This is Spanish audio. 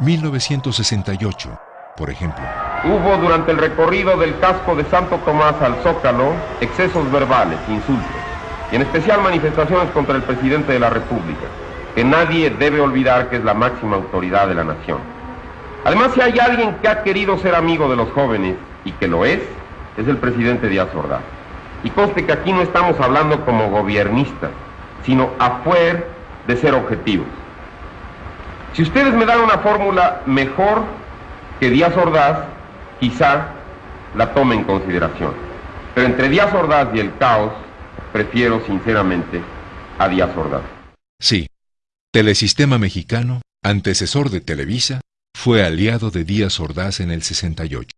1968, por ejemplo. Hubo durante el recorrido del casco de Santo Tomás al Zócalo excesos verbales, insultos, y en especial manifestaciones contra el presidente de la República, que nadie debe olvidar que es la máxima autoridad de la nación. Además, si hay alguien que ha querido ser amigo de los jóvenes y que lo es, es el presidente Díaz Ordaz. Y conste que aquí no estamos hablando como gobiernistas, sino afuera de ser objetivos. Si ustedes me dan una fórmula mejor que Díaz Ordaz, quizá la tome en consideración. Pero entre Díaz Ordaz y el caos, prefiero sinceramente a Díaz Ordaz. Sí, Telesistema Mexicano, antecesor de Televisa, fue aliado de Díaz Ordaz en el 68.